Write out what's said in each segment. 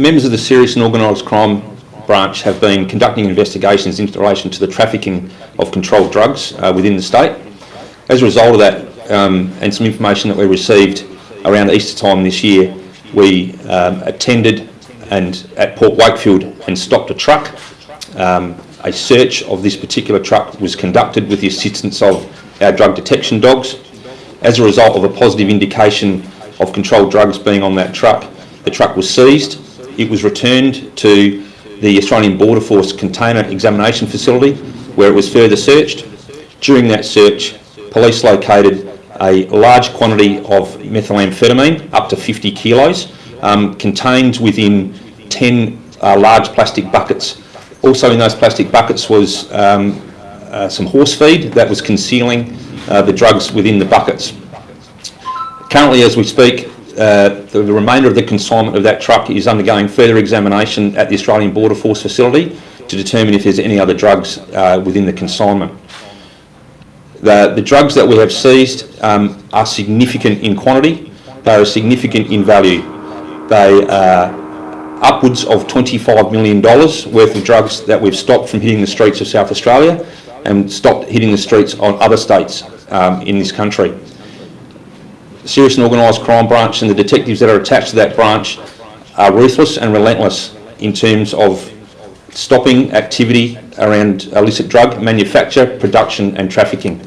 members of the Serious and Organised Crime Branch have been conducting investigations in relation to the trafficking of controlled drugs uh, within the state. As a result of that, um, and some information that we received around Easter time this year, we um, attended and at Port Wakefield and stopped a truck. Um, a search of this particular truck was conducted with the assistance of our drug detection dogs. As a result of a positive indication of controlled drugs being on that truck, the truck was seized. It was returned to the Australian Border Force container examination facility where it was further searched. During that search, police located a large quantity of methamphetamine, up to 50 kilos, um, contained within 10 uh, large plastic buckets. Also in those plastic buckets was um, uh, some horse feed that was concealing uh, the drugs within the buckets. Currently, as we speak, uh, the, remainder of the consignment of that truck is undergoing further examination at the Australian Border Force facility to determine if there's any other drugs uh, within the consignment. The, the, drugs that we have seized um, are significant in quantity, they are significant in value. They are upwards of $25 million worth of drugs that we've stopped from hitting the streets of South Australia and stopped hitting the streets on other states um, in this country. Serious and Organised Crime Branch and the detectives that are attached to that branch are ruthless and relentless in terms of stopping activity around illicit drug manufacture, production and trafficking.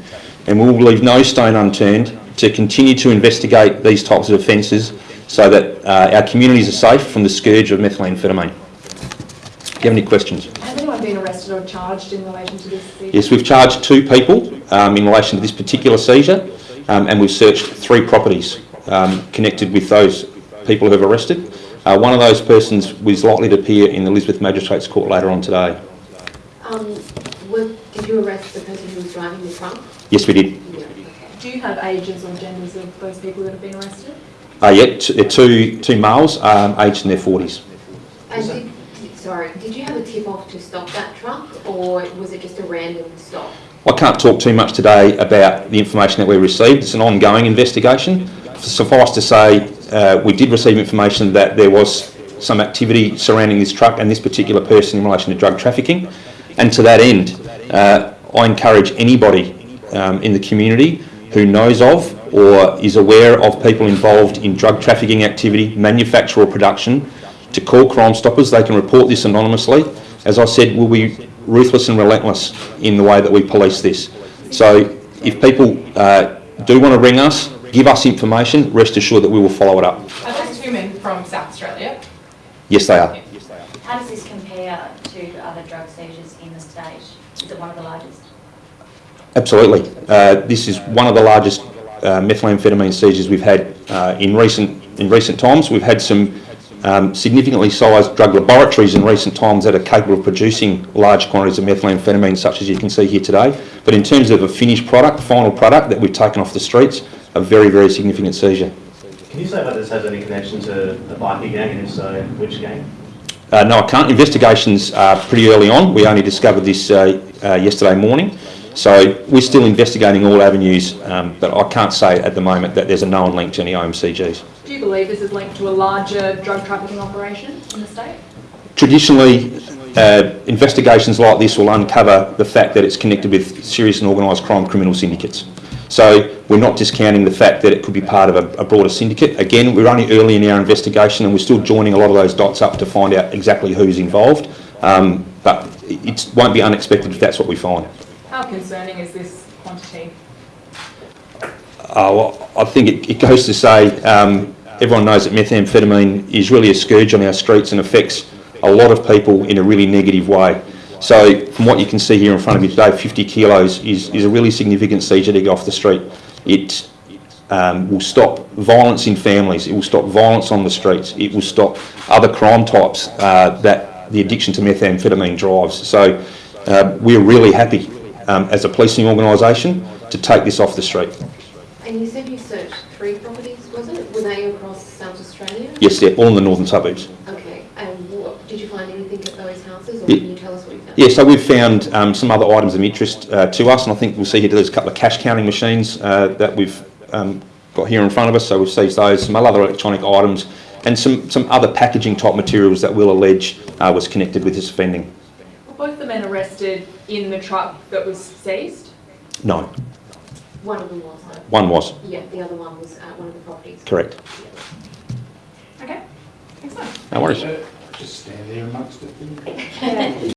And we will leave no stone unturned to continue to investigate these types of offences so that uh, our communities are safe from the scourge of methamphetamine. Do you have any questions? Has anyone been arrested or charged in relation to this seizure? Yes, we've charged two people um, in relation to this particular seizure um, and we've searched three properties um, connected with those people who have arrested. Uh, one of those persons was likely to appear in the Elizabeth Magistrates Court later on today. Um, did you arrest the person who was driving the truck? Yes, we did. Do you have ages or genders of those people that have been arrested? Uh, yeah, two, two males, um, aged in their 40s. Did, sorry, did you have a tip-off to stop that truck or was it just a random stop? I can't talk too much today about the information that we received. It's an ongoing investigation. Suffice to say, uh, we did receive information that there was some activity surrounding this truck and this particular person in relation to drug trafficking. And to that end, uh, I encourage anybody um, in the community who knows of or is aware of people involved in drug trafficking activity, manufacture or production, to call Crime Stoppers. They can report this anonymously. As I said, we'll be ruthless and relentless in the way that we police this. So if people uh, do want to ring us, give us information, rest assured that we will follow it up. Are those two men from South Australia? Yes, they are. How does this compare to other drug seizures in the state? Is it one of the largest? Absolutely. Uh, this is one of the largest uh, methamphetamine seizures we've had uh, in recent in recent times. We've had some um, significantly sized drug laboratories in recent times that are capable of producing large quantities of methamphetamine, such as you can see here today. But in terms of a finished product, the final product that we've taken off the streets, a very, very significant seizure. Can you say whether this has any connection to the bikie gang, and if so, which gang? Uh, no, I can't. Investigations are pretty early on. We only discovered this uh, uh, yesterday morning. So we're still investigating all avenues, um, but I can't say at the moment that there's a known link to any OMCGs. Do you believe this is linked to a larger drug trafficking operation in the state? Traditionally, uh, investigations like this will uncover the fact that it's connected with serious and organised crime criminal syndicates. So we're not discounting the fact that it could be part of a, a, broader syndicate. Again, we're only early in our investigation and we're still joining a lot of those dots up to find out exactly who's involved. Um, but it won't be unexpected if that's what we find. How concerning is this quantity? Uh, well, I think it, it, goes to say um, everyone knows that methamphetamine is really a scourge on our streets and affects a lot of people in a really negative way. So from what you can see here in front of you today, 50 kilos is, is a really significant seizure to get off the street. It um, will stop violence in families, it will stop violence on the streets, it will stop other crime types uh, that the addiction to methamphetamine drives. So uh, we're really happy um, as a policing organisation to take this off the street. And you said you searched three properties, was it? Were they across South Australia? Yes, they're all in the northern suburbs. Okay, and what, did you find anything at those houses, or yeah. can you tell us what you found? Yeah, so we've found um, some other items of interest uh, to us, and I think we'll see here there's a couple of cash counting machines uh, that we've um, got here in front of us, so we've seized those, some other electronic items, and some, some other packaging type materials that we'll allege uh, was connected with this offending. Were both the men arrested in the truck that was seized? No, One of them was, uh, one was, yeah, the other one was at one of the properties. correct. Okay, excellent. No worries. Just stand there amongst it.